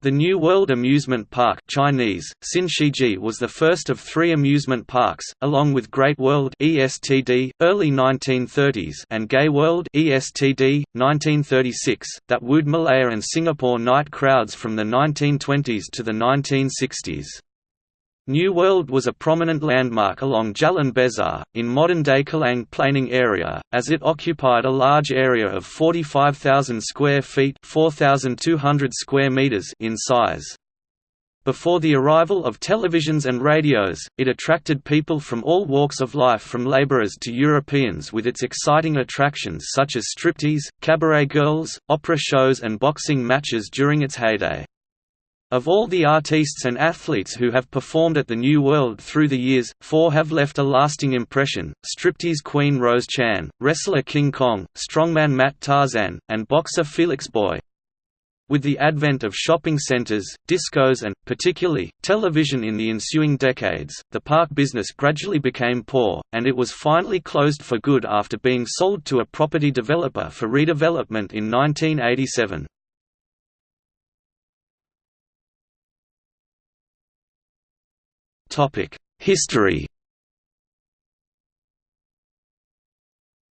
The New World Amusement Park Chinese, Xin was the first of three amusement parks, along with Great World ESTD, early 1930s and Gay World ESTD, 1936, that wooed Malaya and Singapore night crowds from the 1920s to the 1960s. New World was a prominent landmark along Jalan Besar, in modern-day Kallang planing area, as it occupied a large area of 45,000 square feet 4,200 square meters in size. Before the arrival of televisions and radios, it attracted people from all walks of life from laborers to Europeans with its exciting attractions such as striptease, cabaret girls, opera shows and boxing matches during its heyday. Of all the artistes and athletes who have performed at the New World through the years, four have left a lasting impression, striptease queen Rose Chan, wrestler King Kong, strongman Matt Tarzan, and boxer Felix Boy. With the advent of shopping centers, discos and, particularly, television in the ensuing decades, the park business gradually became poor, and it was finally closed for good after being sold to a property developer for redevelopment in 1987. History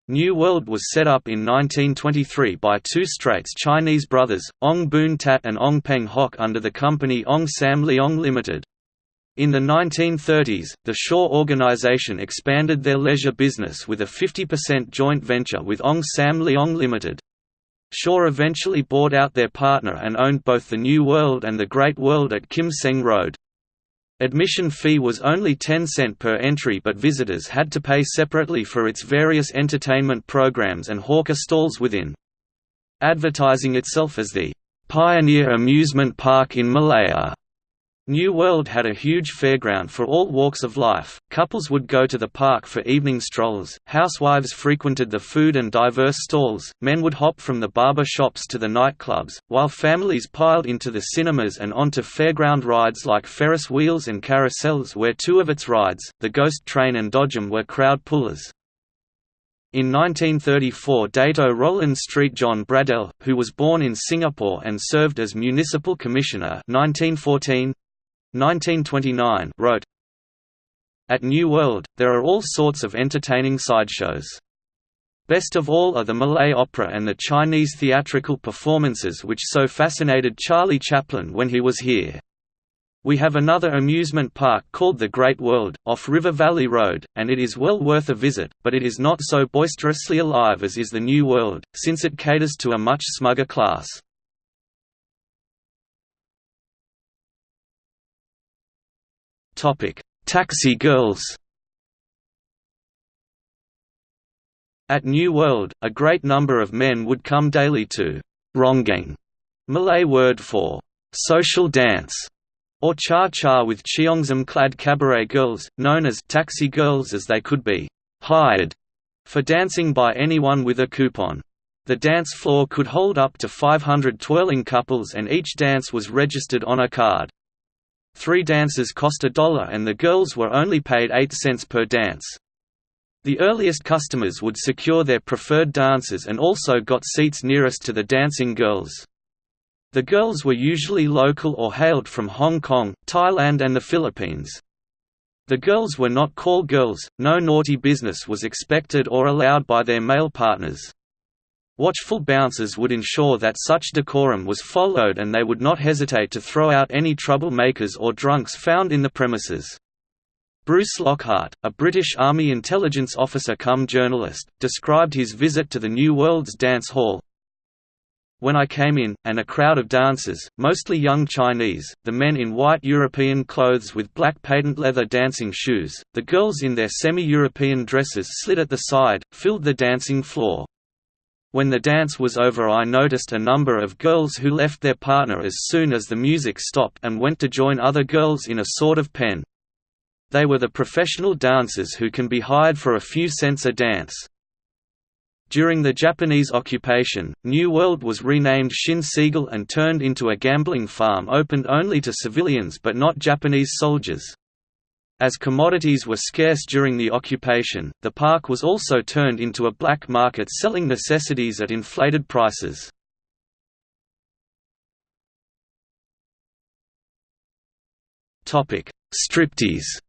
New World was set up in 1923 by two Straits Chinese brothers, Ong Boon Tat and Ong Peng Hock under the company Ong Sam Leong Limited. In the 1930s, the Shaw organization expanded their leisure business with a 50% joint venture with Ong Sam Leong Limited. Shaw eventually bought out their partner and owned both the New World and the Great World at Kim Seng Road. Admission fee was only 10 cent per entry but visitors had to pay separately for its various entertainment programs and hawker stalls within. Advertising itself as the "'Pioneer Amusement Park in Malaya' New World had a huge fairground for all walks of life, couples would go to the park for evening strolls, housewives frequented the food and diverse stalls, men would hop from the barber shops to the nightclubs, while families piled into the cinemas and onto fairground rides like Ferris wheels and carousels where two of its rides, the Ghost Train and Dodgem were crowd pullers. In 1934 Dato Roland Street John Braddell, who was born in Singapore and served as Municipal Commissioner 1914, 1929 wrote, At New World, there are all sorts of entertaining sideshows. Best of all are the Malay opera and the Chinese theatrical performances which so fascinated Charlie Chaplin when he was here. We have another amusement park called the Great World, off River Valley Road, and it is well worth a visit, but it is not so boisterously alive as is the New World, since it caters to a much smugger class. Taxi girls. At New World, a great number of men would come daily to ronggeng, Malay word for social dance, or cha-cha with cheongsam-clad cabaret girls, known as taxi girls as they could be hired for dancing by anyone with a coupon. The dance floor could hold up to 500 twirling couples and each dance was registered on a card. Three dances cost a dollar and the girls were only paid 8 cents per dance. The earliest customers would secure their preferred dances and also got seats nearest to the dancing girls. The girls were usually local or hailed from Hong Kong, Thailand and the Philippines. The girls were not call girls, no naughty business was expected or allowed by their male partners. Watchful bouncers would ensure that such decorum was followed and they would not hesitate to throw out any troublemakers or drunks found in the premises. Bruce Lockhart, a British Army intelligence officer come journalist, described his visit to the New World's dance hall. When I came in, and a crowd of dancers, mostly young Chinese, the men in white European clothes with black patent leather dancing shoes, the girls in their semi-European dresses slit at the side, filled the dancing floor. When the dance was over I noticed a number of girls who left their partner as soon as the music stopped and went to join other girls in a sort of pen. They were the professional dancers who can be hired for a few cents a dance. During the Japanese occupation, New World was renamed Shin and turned into a gambling farm opened only to civilians but not Japanese soldiers. As commodities were scarce during the occupation, the park was also turned into a black market selling necessities at inflated prices. Striptease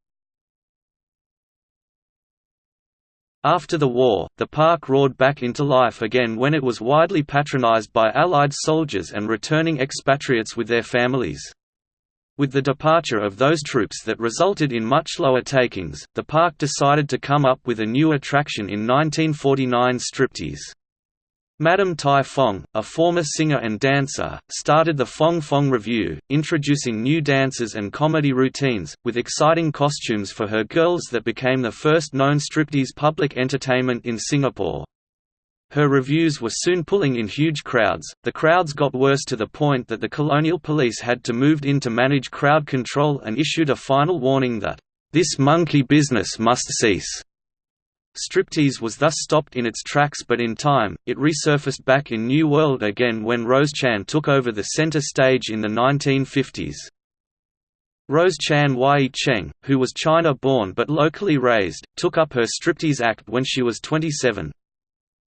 After the war, the park roared back into life again when it was widely patronized by Allied soldiers and returning expatriates with their families. With the departure of those troops that resulted in much lower takings, the park decided to come up with a new attraction in 1949 striptease. Madam Tai Fong, a former singer and dancer, started the Fong Fong Revue, introducing new dances and comedy routines, with exciting costumes for her girls that became the first known striptease public entertainment in Singapore. Her revues were soon pulling in huge crowds. The crowds got worse to the point that the colonial police had to move in to manage crowd control and issued a final warning that, This monkey business must cease. Striptease was thus stopped in its tracks but in time, it resurfaced back in New World again when Rose Chan took over the center stage in the 1950s. Rose Chan Yi Cheng, who was China-born but locally raised, took up her striptease act when she was 27.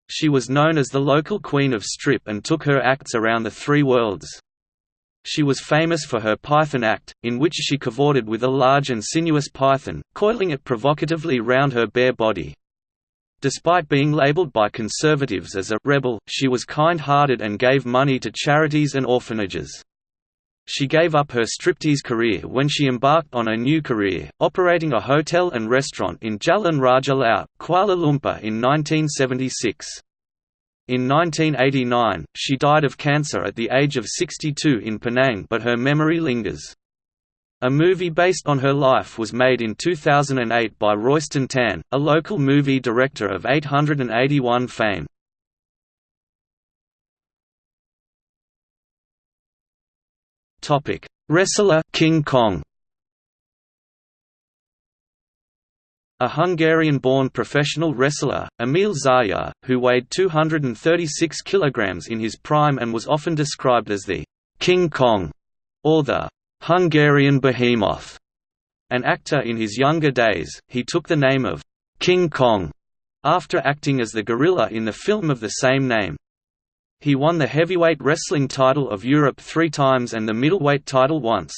She was known as the local queen of strip and took her acts around the three worlds. She was famous for her python act, in which she cavorted with a large and sinuous python, coiling it provocatively round her bare body. Despite being labeled by conservatives as a «rebel», she was kind-hearted and gave money to charities and orphanages. She gave up her striptease career when she embarked on a new career, operating a hotel and restaurant in Jalan Raja Laut, Kuala Lumpur in 1976. In 1989, she died of cancer at the age of 62 in Penang but her memory lingers. A movie based on her life was made in 2008 by Royston Tan, a local movie director of 881 fame. Wrestler King Kong A Hungarian-born professional wrestler, Emil Czaja, who weighed 236 kg in his prime and was often described as the «King Kong» or the Hungarian behemoth. An actor in his younger days, he took the name of King Kong after acting as the gorilla in the film of the same name. He won the heavyweight wrestling title of Europe three times and the middleweight title once.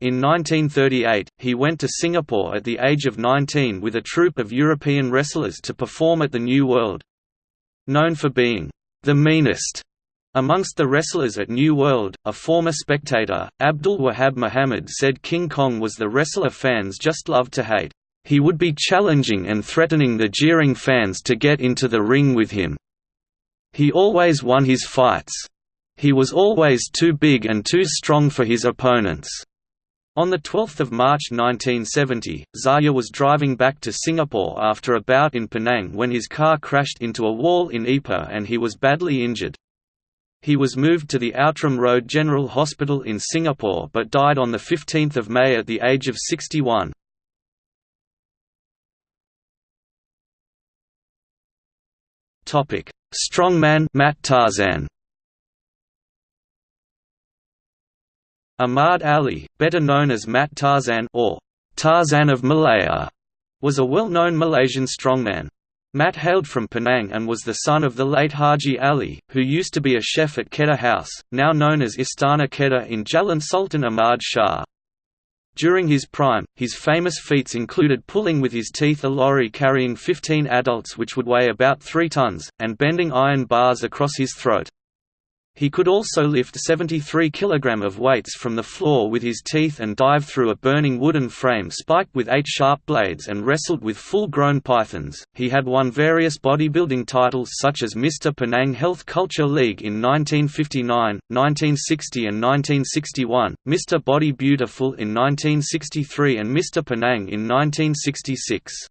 In 1938, he went to Singapore at the age of 19 with a troupe of European wrestlers to perform at the New World. Known for being the meanest Amongst the wrestlers at New World, a former spectator, Abdul Wahab Muhammad said King Kong was the wrestler fans just loved to hate. He would be challenging and threatening the jeering fans to get into the ring with him. He always won his fights. He was always too big and too strong for his opponents. On 12 March 1970, Czaja was driving back to Singapore after a bout in Penang when his car crashed into a wall in Ipoh and he was badly injured. He was moved to the Outram Road General Hospital in Singapore but died on 15 May at the age of 61. Strongman Mat Tarzan Ahmad Ali, better known as Matt Tarzan or Tarzan of Malaya, was a well-known Malaysian strongman. Matt hailed from Penang and was the son of the late Haji Ali, who used to be a chef at Kedah House, now known as Istana Kedah in Jalan Sultan Ahmad Shah. During his prime, his famous feats included pulling with his teeth a lorry carrying 15 adults which would weigh about 3 tons, and bending iron bars across his throat. He could also lift 73 kg of weights from the floor with his teeth and dive through a burning wooden frame spiked with eight sharp blades and wrestled with full-grown pythons. He had won various bodybuilding titles such as Mr. Penang Health Culture League in 1959, 1960 and 1961, Mr. Body Beautiful in 1963 and Mr. Penang in 1966.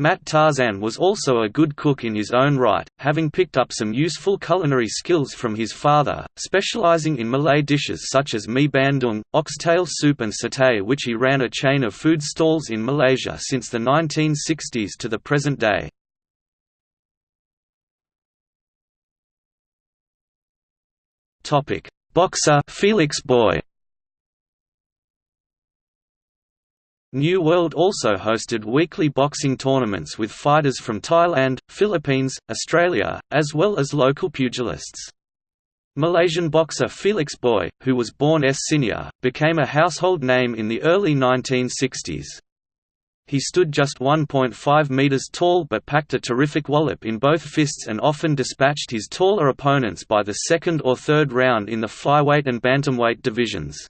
Mat Tarzan was also a good cook in his own right, having picked up some useful culinary skills from his father, specializing in Malay dishes such as mi bandung, oxtail soup and satay which he ran a chain of food stalls in Malaysia since the 1960s to the present day. Boxer Felix Boy New World also hosted weekly boxing tournaments with fighters from Thailand, Philippines, Australia, as well as local pugilists. Malaysian boxer Felix Boy, who was born S. Sinia, became a household name in the early 1960s. He stood just 1.5 metres tall but packed a terrific wallop in both fists and often dispatched his taller opponents by the second or third round in the flyweight and bantamweight divisions.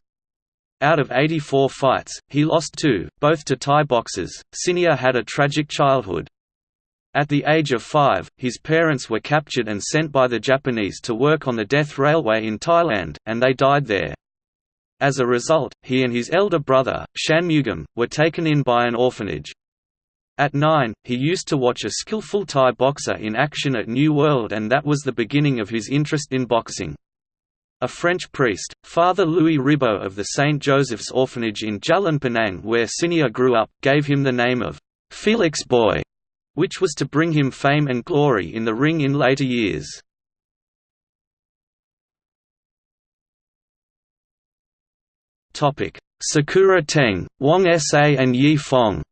Out of 84 fights, he lost two, both to Thai boxers. Sinia had a tragic childhood. At the age of five, his parents were captured and sent by the Japanese to work on the Death Railway in Thailand, and they died there. As a result, he and his elder brother, Shanmugam, were taken in by an orphanage. At nine, he used to watch a skillful Thai boxer in action at New World and that was the beginning of his interest in boxing. A French priest, Father Louis Ribot of the St. Joseph's Orphanage in Jalan Pinang where Sinia grew up, gave him the name of Felix Boy which was to bring him fame and glory in the ring in later years. Sakura Teng, Wong Sa and Yi Fong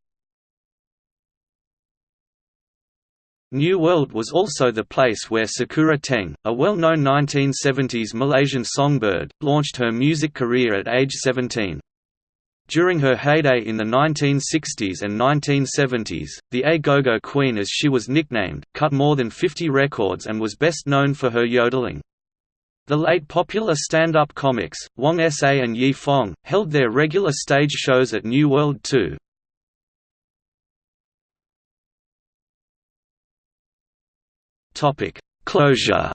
New World was also the place where Sakura Teng, a well-known 1970s Malaysian songbird, launched her music career at age 17. During her heyday in the 1960s and 1970s, the A Go-Go Queen as she was nicknamed, cut more than 50 records and was best known for her yodeling. The late popular stand-up comics, Wong Sa and Yi Fong, held their regular stage shows at New World too. Closure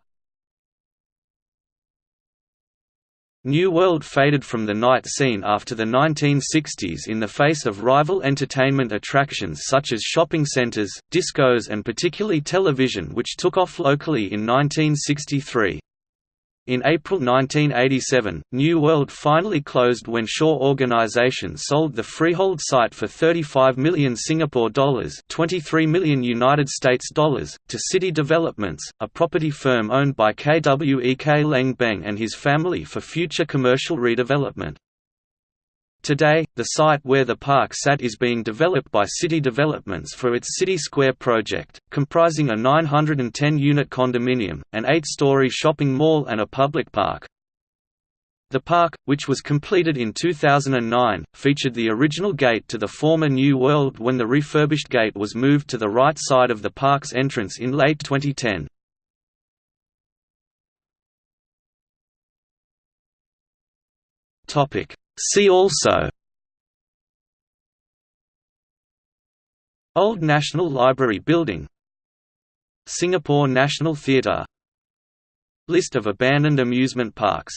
New World faded from the night scene after the 1960s in the face of rival entertainment attractions such as shopping centers, discos and particularly television which took off locally in 1963. In April 1987, New World finally closed when Shaw Organisation sold the freehold site for 35 million Singapore dollars, 23 million United States dollars, to City Developments, a property firm owned by KWEK Leng Beng and his family for future commercial redevelopment. Today, the site where the park sat is being developed by City Developments for its City Square project, comprising a 910-unit condominium, an eight-story shopping mall and a public park. The park, which was completed in 2009, featured the original gate to the former New World when the refurbished gate was moved to the right side of the park's entrance in late 2010. Topic See also Old National Library Building Singapore National Theatre List of abandoned amusement parks